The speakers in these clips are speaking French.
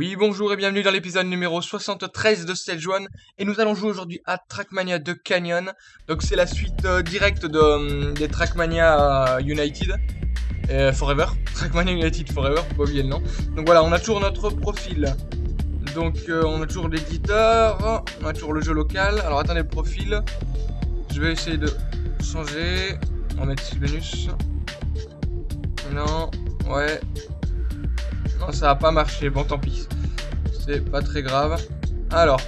Oui, bonjour et bienvenue dans l'épisode numéro 73 de Stage 1 et nous allons jouer aujourd'hui à Trackmania de Canyon. Donc c'est la suite euh, directe de, euh, des Trackmania euh, United Forever. Trackmania United Forever, faut pas le nom. Donc voilà, on a toujours notre profil. Donc on a toujours l'éditeur, on a toujours le jeu local. Alors attendez le profil. Je vais essayer de changer. On va mettre Sylvanus. Non, ouais. Ça a pas marché. Bon, tant pis. C'est pas très grave. Alors,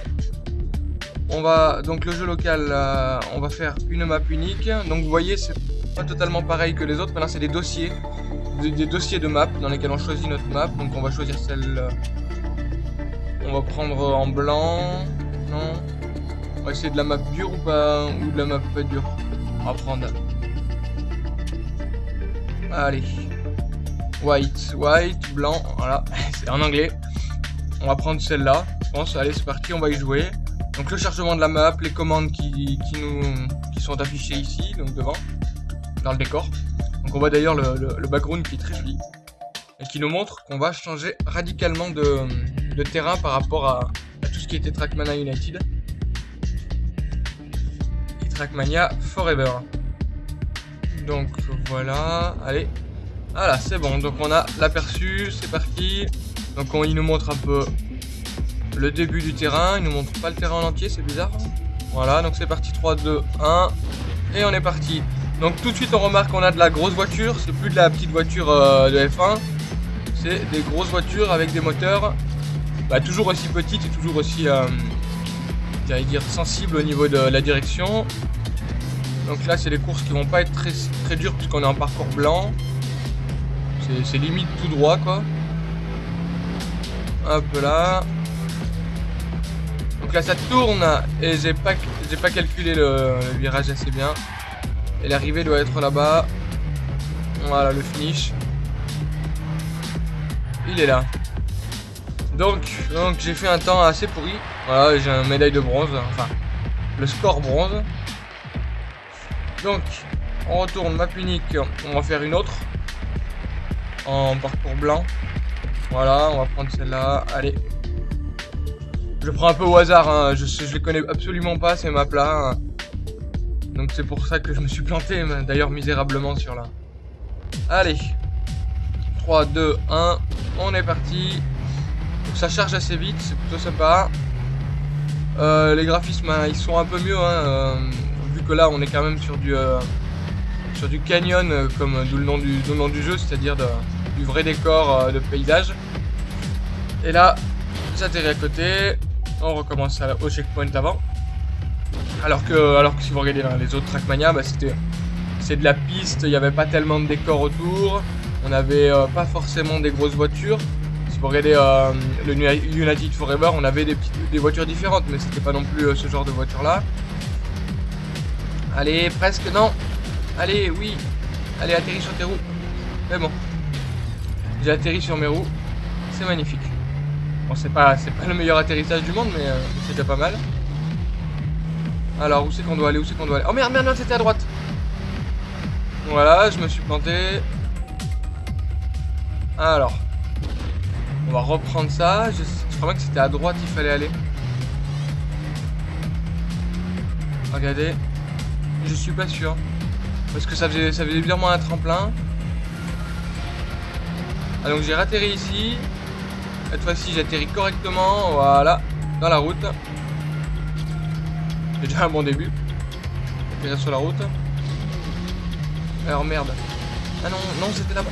on va donc le jeu local. euh, on va faire une map unique. Donc vous voyez, c'est pas totalement pareil que les autres. Maintenant, c'est des dossiers, des, des dossiers de map dans lesquels on choisit notre map. Donc on va choisir celle. euh, on va prendre en blanc. Non. On va essayer de la map dure ou pas ou de la map pas dure. On va prendre. Allez. White, white, blanc, voilà, c'est en anglais. On va prendre celle-là, je pense. Allez, c'est parti, on va y jouer. Donc le chargement de la map, les commandes qui, sont affichées ici, donc devant, dans le décor. Donc on voit d'ailleurs le, background qui est très joli et qui nous montre qu'on va changer radicalement de, de terrain par rapport à, à tout ce qui était Trackmania United et Trackmania Forever. Donc voilà, allez, voilà, c'est bon. Donc on a l'aperçu, c'est parti. Donc on, il nous montre un peu le début du terrain. Il nous montre pas le terrain en entier, c'est bizarre. Voilà, donc c'est parti 3, 2, 1. Et on est parti. Donc tout de suite on remarque qu'on a de la grosse voiture. C'est plus de la petite voiture euh, de F1. C'est des grosses voitures avec des moteurs bah, toujours aussi petites et toujours aussi, euh, sensibles au niveau de la direction. Donc là c'est des courses qui vont pas être très, très dures puisqu'on est en parcours blanc. C'est- limite tout droit quoi. Hop là. Donc là ça tourne et j'ai pas pas calculé le, virage assez bien. Et l'arrivée doit être là-bas. Voilà le finish. Il est là. Donc, donc j'ai fait un temps assez pourri. Voilà, j'ai une médaille de bronze. Enfin, le score bronze. Donc, on retourne map unique. On va faire une autre en parcours blanc. Voilà, on va prendre celle-là. Allez. Je prends un peu au hasard, hein. je, je les connais absolument pas ces maps-là. hein. Donc c'est pour ça que je me suis planté, d'ailleurs misérablement sur là. Allez. 3, 2, 1. On est parti. Ça charge assez vite, c'est plutôt sympa. Euh, les graphismes, hein, ils sont un peu mieux, euh, vu que là on est quand même sur du, euh, sur du canyon, euh, comme d'où le nom du, nom du jeu, c'est-à-dire du vrai décor euh, de paysage. Et là, j'atterris à côté, on recommence au checkpoint avant. Alors que, alors que si vous regardez les autres Trackmania, bah, c'était, c'est de la piste, il n'y avait pas tellement de décors autour, on n'avait euh, pas forcément des grosses voitures. Si vous regardez euh, le Uni- United Forever, on avait des, petites, des voitures différentes, mais c'était pas non plus euh, ce genre de voiture là. Allez, presque, non. Allez, oui. Allez, atterris sur tes roues. C'est bon. J'ai atterri sur mes roues. C'est magnifique. Bon, c'est pas, pas le meilleur atterrissage du monde, mais euh, c'est déjà pas mal. Alors, où c'est qu'on doit aller Où c'est qu'on doit aller? Oh merde, merde, merde, c'était à droite. Voilà, je me suis planté. Alors, on va reprendre ça. Je, je crois bien que c'était à droite il fallait aller. Regardez. Je suis pas sûr. Parce que ça faisait, ça faisait un tremplin. Ah donc j'ai ratterri ici. Cette fois-ci j'atterris correctement. Voilà. Dans la route. C'est déjà un bon début. Atterrir sur la route. Alors merde. Ah non, non c'était là-bas.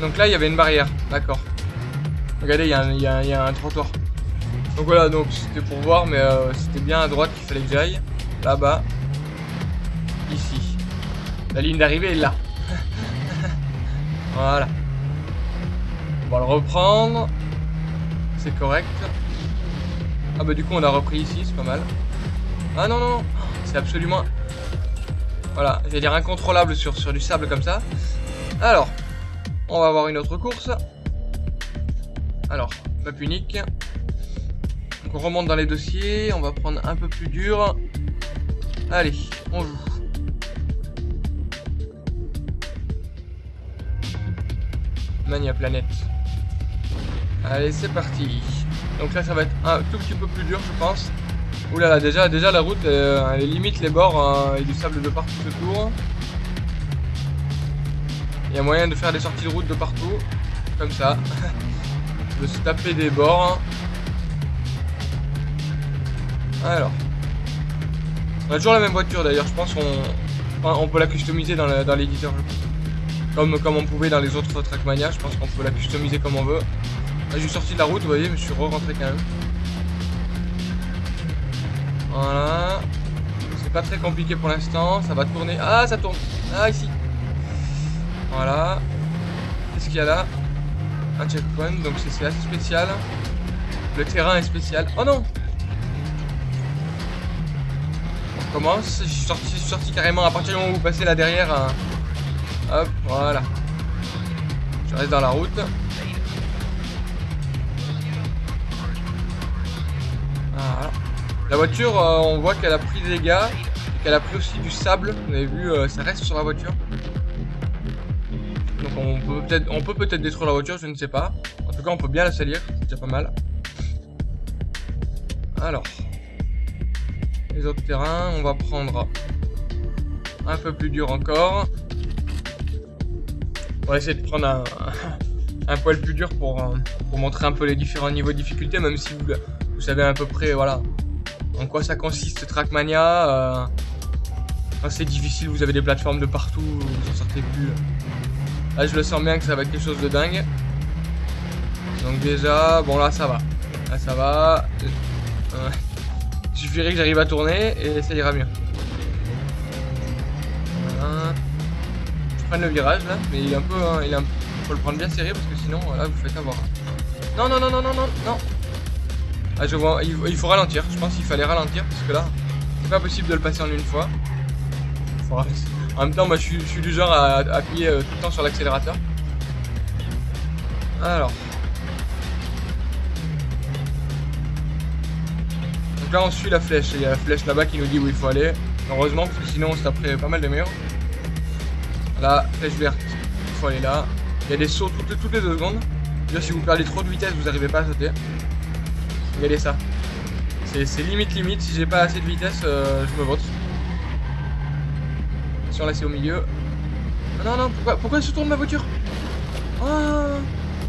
Donc là il y avait une barrière. D'accord. Regardez, il y, a un- y trottoir. Donc voilà, donc c'était pour voir, mais euh, c'était bien à droite qu'il fallait que j'aille. Là-bas. La ligne d'arrivée est là. voilà. On va le reprendre. C'est correct. Ah bah du coup on a repris ici, c'est pas mal. Ah non non non, c'est absolument... Voilà, j'allais dire incontrôlable sur, sur du sable comme ça. Alors, on va avoir une autre course. Alors, map unique. Donc on remonte dans les dossiers, on va prendre un peu plus dur. Allez, on joue. Mania Planète. Allez, c'est parti. Donc là, ça va être un tout petit peu plus dur, je pense. Là, déjà, déjà la route, euh, elle, limite les bords, hein, et du sable de partout autour. Il y a moyen de faire des sorties de route de partout, comme ça. de se taper des bords. Alors. On a toujours la même voiture d'ailleurs, je pense qu'on on peut la customiser dans l'éditeur. Comme, comme on pouvait dans les autres Trackmania, je pense qu'on peut la customiser comme on veut. Là, j'ai sorti de la route, vous voyez, mais je suis re-rentré quand même. Voilà. C'est pas très compliqué pour l'instant, ça va tourner. Ah, ça tourne. Ah, ici. Voilà. Qu'est-ce qu'il y a là? Un checkpoint, donc c'est assez spécial. Le terrain est spécial. Oh non On commence. Je suis sorti, sorti carrément à partir du moment où vous passez là derrière. Hop, voilà. Je reste dans la route. La voiture, euh, on voit qu'elle a pris des dégâts. Qu'elle a pris aussi du sable. Vous avez vu, euh, ça reste sur la voiture. Donc on peut peut-être on peut peut-être détruire la voiture, je ne sais pas. En tout cas, on peut bien la salir, c'est déjà pas mal. Alors. Les autres terrains, on va prendre un peu plus dur encore. On va essayer de prendre un, poil plus dur pour, euh, pour, montrer un peu les différents niveaux de difficulté, même si vous, savez à peu près voilà, en quoi ça consiste Trackmania. Euh, c'est difficile, vous avez des plateformes de partout, vous en sortez plus. Là, je le sens bien que ça va être quelque chose de dingue. Donc déjà, bon là, ça va. Là, ça va. Euh, il suffirait que j'arrive à tourner et ça ira mieux. Le virage là, mais il est un peu... Hein, il est un... faut le prendre bien serré parce que sinon, là, vous faites avoir. Non, non, non, non, non, non, non. Ah, je vois, il, faut ralentir. Je pense qu'il fallait ralentir parce que là, c'est pas possible de le passer en une fois. En même temps, moi, je suis, du genre à, appuyer euh, tout le temps sur l'accélérateur. Alors. Donc là, on suit la flèche. Il y a la flèche là-bas qui nous dit où il faut aller. Heureusement, parce que sinon, on se taperait pas mal de murs. Là, flèche verte. Il faut aller là. Il y a des sauts toutes, les deux secondes. Déjà, si vous perdez trop de vitesse, vous n'arrivez pas à sauter. Regardez ça. C'est limite limite. Si j'ai pas assez de vitesse, euh, je me vote. Attention, là c'est au milieu. Ah, non, non, pourquoi, pourquoi elle se tourne ma voiture? Ah,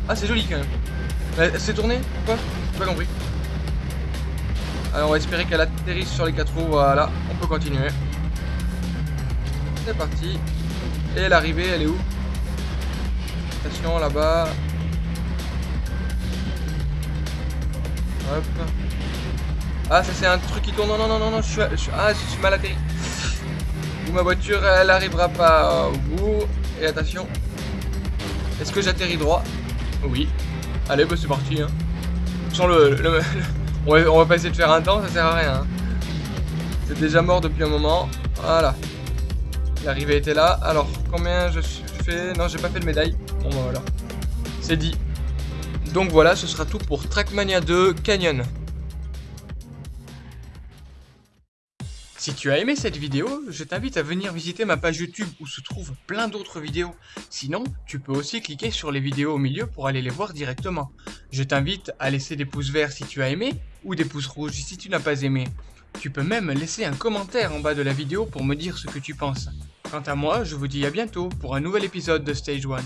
ah c'est joli quand même. Elle s'est tournée? Pourquoi J'ai pas compris. Alors on va espérer qu'elle atterrisse sur les quatre roues. Voilà, on peut continuer. C'est parti. Et l'arrivée, elle est où? Attention là-bas. Hop. Ah, ça c'est un truc qui tourne. Non, non, non, non, non, je suis, ah, je suis mal atterri. Ou ma voiture, elle arrivera pas au bout. Et attention. Est-ce que j'atterris droit? Oui. Allez, bah c'est parti. Hein. Le, on, va, on, va, pas essayer de faire un temps, ça sert à rien. Hein. C'est déjà mort depuis un moment. Voilà. L'arrivée était là. Alors, combien je, fais Non, j'ai pas fait de médaille. Bon, bah voilà. C'est dit. Donc voilà, ce sera tout pour Trackmania 2 Canyon. Si tu as aimé cette vidéo, je t'invite à venir visiter ma page YouTube où se trouvent plein d'autres vidéos. Sinon, tu peux aussi cliquer sur les vidéos au milieu pour aller les voir directement. Je t'invite à laisser des pouces verts si tu as aimé ou des pouces rouges si tu n'as pas aimé. Tu peux même laisser un commentaire en bas de la vidéo pour me dire ce que tu penses. Quant à moi, je vous dis à bientôt pour un nouvel épisode de Stage 1.